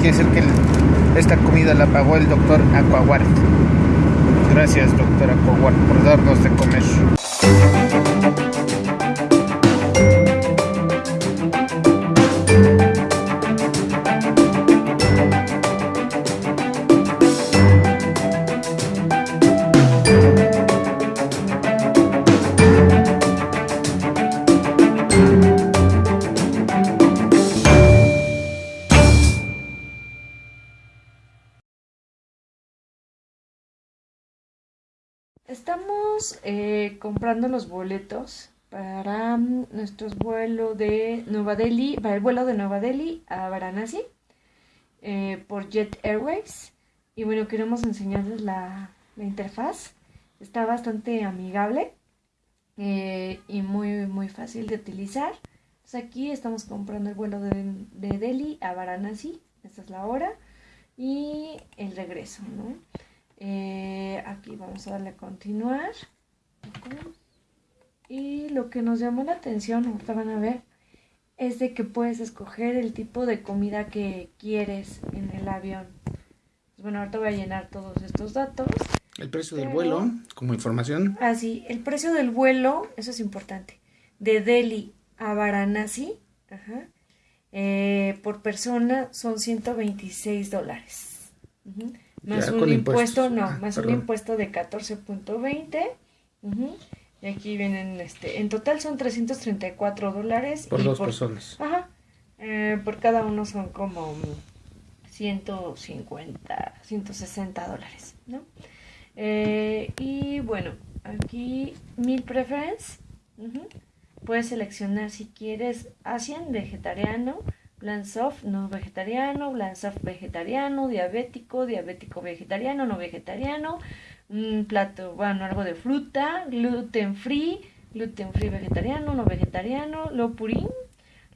quiere decir que esta comida la pagó el doctor Aquaguard. Gracias, doctor Aquaguard, por darnos de comer. Eh, comprando los boletos para mm, nuestro vuelo de Nueva Delhi, para el vuelo de Nueva Delhi a Varanasi eh, por Jet Airways. Y bueno, queremos enseñarles la, la interfaz. Está bastante amigable eh, y muy, muy fácil de utilizar. Entonces aquí estamos comprando el vuelo de, de Delhi a Varanasi. Esta es la hora y el regreso. Eh, aquí vamos a darle a continuar. Y lo que nos llamó la atención, ahorita van a ver, es de que puedes escoger el tipo de comida que quieres en el avión. Pues bueno, ahorita voy a llenar todos estos datos. El precio del vuelo, como información. Ah, sí, el precio del vuelo, eso es importante. De Delhi a Varanasi, ajá, eh, por persona son 126 dólares. Uh más un impuesto, no, ah, más un impuesto de 14.20. Y aquí vienen, este, en total son 334 dólares. Por dos personas. Ajá. Eh, por cada uno son como 150, 160 dólares, ¿no? Eh, y bueno, aquí mil preference. Puedes seleccionar si quieres Asian, vegetariano, soft no vegetariano, soft vegetariano, diabético, diabético vegetariano, no vegetariano, un plato, bueno, algo de fruta, gluten free, gluten free vegetariano, no vegetariano, low purín,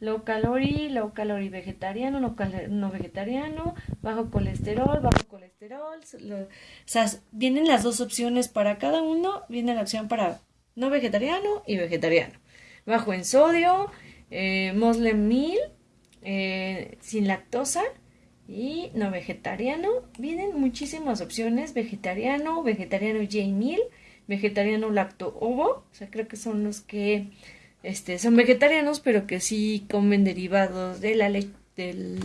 low calorie, low calorie vegetariano, no, no vegetariano, bajo colesterol, bajo colesterol. o sea, vienen las dos opciones para cada uno, viene la opción para no vegetariano y vegetariano. Bajo en sodio, eh, Muslim Meal, eh, sin lactosa y no vegetariano. Vienen muchísimas opciones, vegetariano, vegetariano J-Meal, vegetariano lacto ovo, o sea, creo que son los que este, son vegetarianos, pero que sí comen derivados de la leche, del,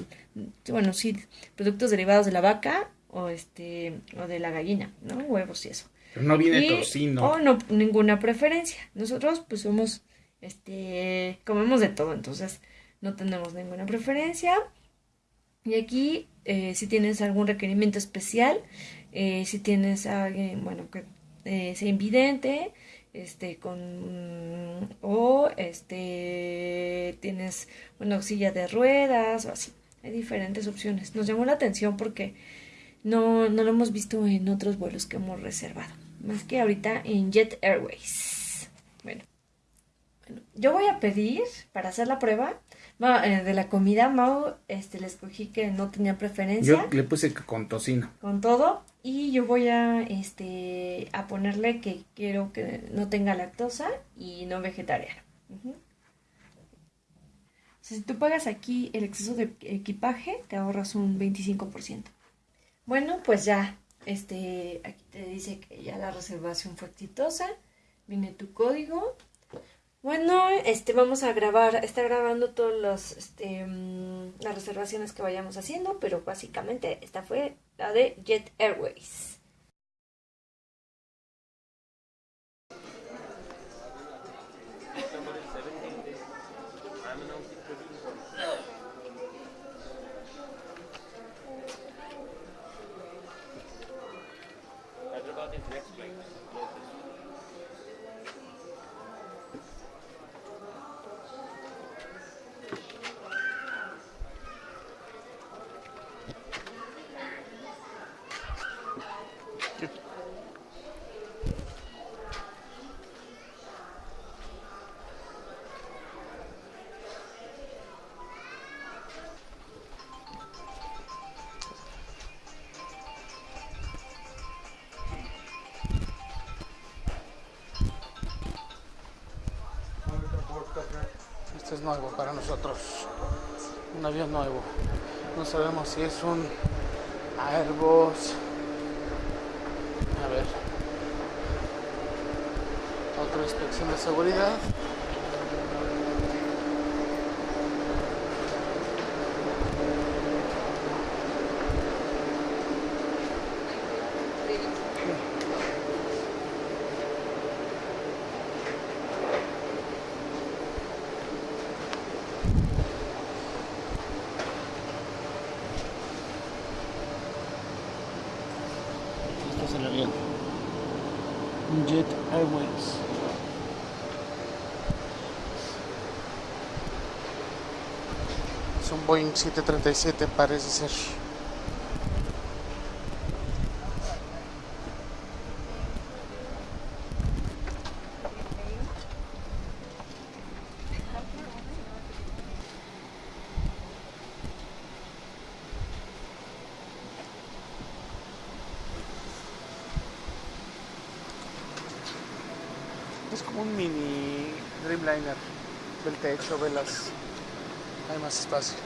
bueno, sí, productos derivados de la vaca o este, o de la gallina, ¿no? Huevos y eso. Pero no viene tocino. O no, ninguna preferencia. Nosotros, pues, somos, este, comemos de todo, entonces, no tenemos ninguna preferencia. Y aquí, eh, si tienes algún requerimiento especial, eh, si tienes a alguien, bueno, que eh, sea invidente, este, con, o este, tienes una silla de ruedas o así. Hay diferentes opciones. Nos llamó la atención porque no, no lo hemos visto en otros vuelos que hemos reservado. Más que ahorita en Jet Airways. Yo voy a pedir para hacer la prueba eh, de la comida, Mau, este, le escogí que no tenía preferencia. Yo le puse con tocino. Con todo. Y yo voy a, este, a ponerle que quiero que no tenga lactosa y no vegetariana. Si tú pagas aquí el exceso de equipaje, te ahorras un 25%. Bueno, pues ya, este, aquí te dice que ya la reservación fue exitosa. Viene tu código bueno, este vamos a grabar, está grabando todas los, este, mm, las reservaciones que vayamos haciendo, pero básicamente esta fue la de Jet Airways. Nuevo para nosotros. Un avión nuevo. No sabemos si es un Airbus. A ver. Otra inspección de seguridad. Este es el avión. Jet Airways. Es un Boeing 737 parece ser. un mini Dreamliner del techo, velas. Hay más espacio.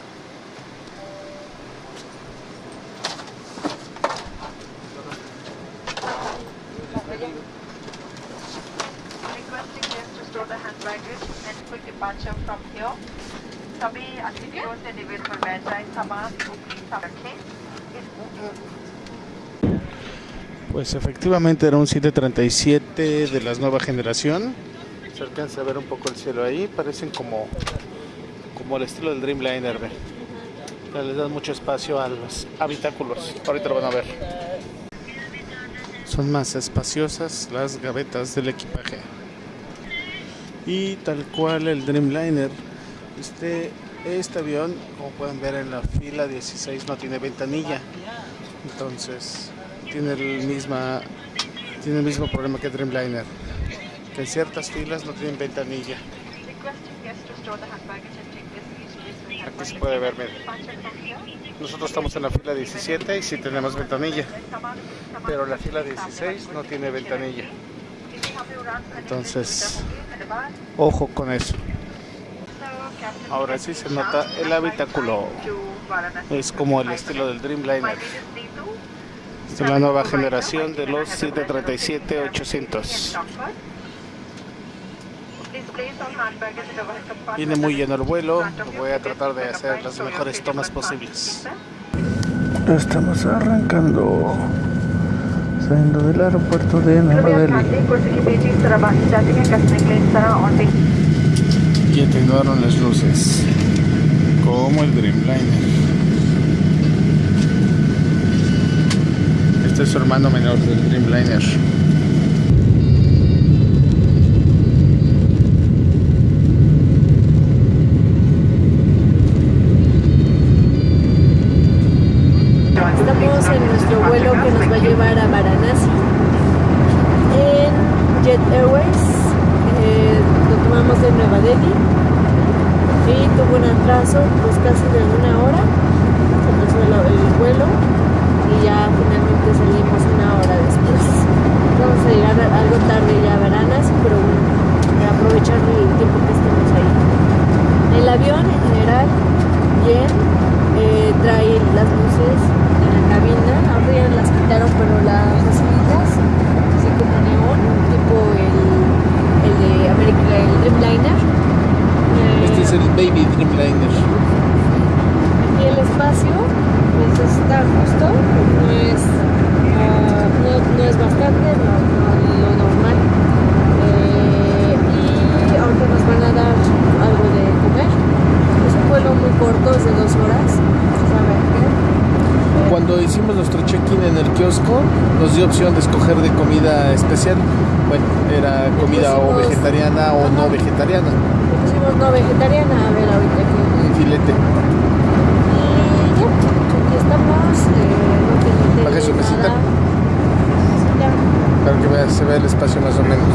requesting guests to store the hand baggage and quick departure from here. सभी अतिथियों से निवेदन पर बैठ जाए सामान को प्लीज साथ रखें Pues efectivamente era un 737 de la nueva generación. Se alcanza a ver un poco el cielo ahí. Parecen como, como el estilo del Dreamliner. ve. Les dan mucho espacio a los habitáculos. Ahorita lo van a ver. Son más espaciosas las gavetas del equipaje. Y tal cual el Dreamliner. Este, este avión, como pueden ver en la fila 16, no tiene ventanilla. Entonces tiene el, misma, tiene el mismo problema que Dreamliner, que en ciertas filas no tienen ventanilla. Aquí se puede ver, miren. Nosotros estamos en la fila 17 y sí tenemos ventanilla, pero la fila 16 no tiene ventanilla. Entonces, ojo con eso. Ahora sí se nota el habitáculo. Es como el estilo del Dreamliner es la nueva generación de los 737-800. Please place all hand baggage in the overhead compartment. Viene muy lleno el vuelo. Voy a tratar de hacer las mejores tomas posibles. Estamos arrancando. Saliendo del aeropuerto de Nueva Delhi. Y atenuaron las luces. Como el Dreamliner. Su hermano menor del Dreamliner. Estamos en nuestro vuelo que nos va a llevar a Varanasi en Jet Airways. Eh, lo tomamos de Nueva Delhi y tuvo un atraso pues casi de una hora. Se atrasó el, el vuelo y ya finalmente salimos una hora después. Vamos a llegar algo tarde ya a Varanasi, pero bueno, para aprovechar el tiempo que estemos ahí. El avión en general, bien, eh, trae las luces en la cabina, ahora ya las quitaron, pero las facilitas, así como neón, tipo el, el de América, el Dreamliner. Este es el Baby Dreamliner. y el espacio, pues está justo, no es, ah, no, no es bastante, no, no lo normal. Eh, y ahorita nos van a dar algo de comer. Es un vuelo muy corto, es de dos horas. se sabe qué. Cuando hicimos nuestro check-in en el kiosco, nos dio opción de escoger de comida especial. Bueno, era comida o vegetariana o no vegetariana. Pusimos no vegetariana, a ver ahorita aquí. Un filete. Y ya, aquí estamos. Eh, no su. Mesita. Para que vea- se vea el espacio más o menos.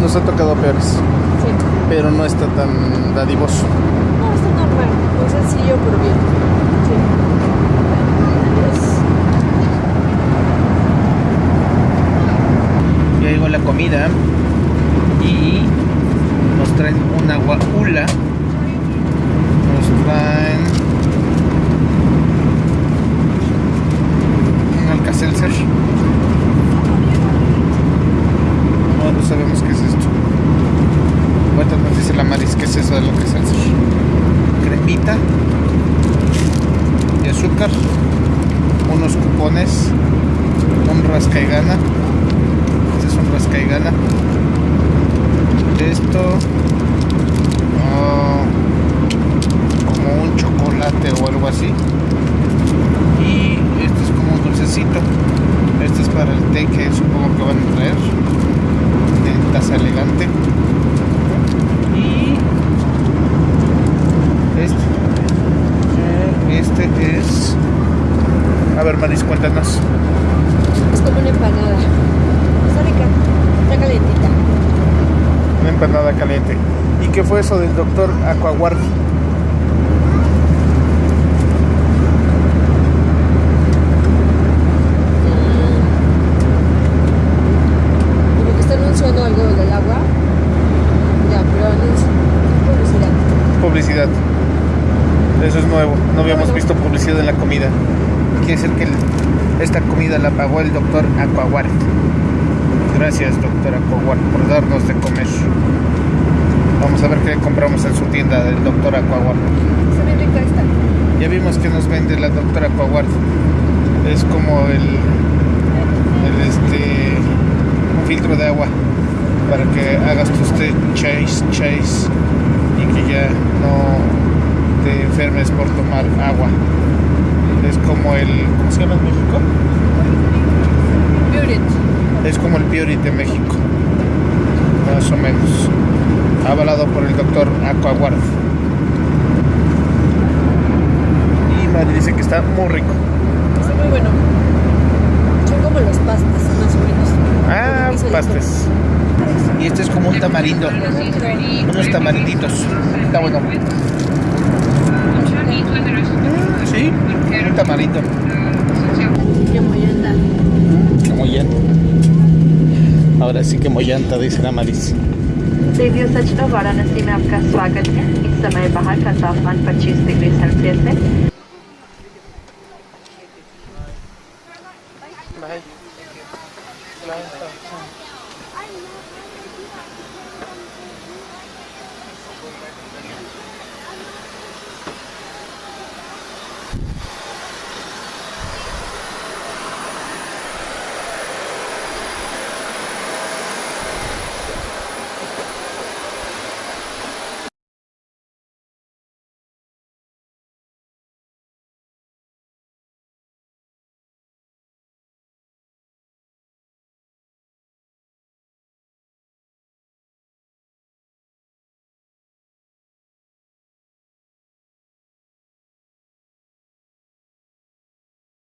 Nos ha tocado peores, Sí. pero no está tan dadivoso. No, está normal, muy sencillo pero bien. Sí. Ya la comida y nos traen un agua hula galletita de azúcar, unos cupones, un rasca y gana. Este es un rasca y gana. Esto ah, como un chocolate o algo así. Y esto es como un dulcecito. Este es para el té que supongo que van a traer. En taza elegante. Y este. Este es. A ver, Maris, cuéntanos. Es como una empanada. Calentita. Una empanada caliente. ¿Y qué fue eso del doctor Aquaguard? Como que está anunciando algo del agua. Ya, pero anuncia. Publicidad. Publicidad. Eso es nuevo. No habíamos visto publicidad en la comida. Quiere decir que esta comida la pagó el doctor Aquaguard. Gracias, doctor Aquaguard, por darnos de comer. Vamos a ver qué compramos en su tienda del doctor Aquaguard. Está bien rica esta. Ya vimos que nos vende la doctora Aquaguard. Es como el, el este un filtro de agua para que hagas tus té chase chase y que ya no te enfermes por tomar agua. Es como el ¿cómo se llama en México? Beauty. Es como el Purity de México. Más o menos. Avalado por el doctor Aquaguard. Y Mari dice que está muy rico. Está muy bueno. Son como los pastas, más o menos. Ah, pastes. Y este es como un tamarindo. Unos tamarinditos. Está bueno. Sí, un tamarindo. Ahora sí que dice la Maris. देवियों वाराणसी में आपका स्वागत है इस समय बाहर का तापमान 25 डिग्री सेल्सियस है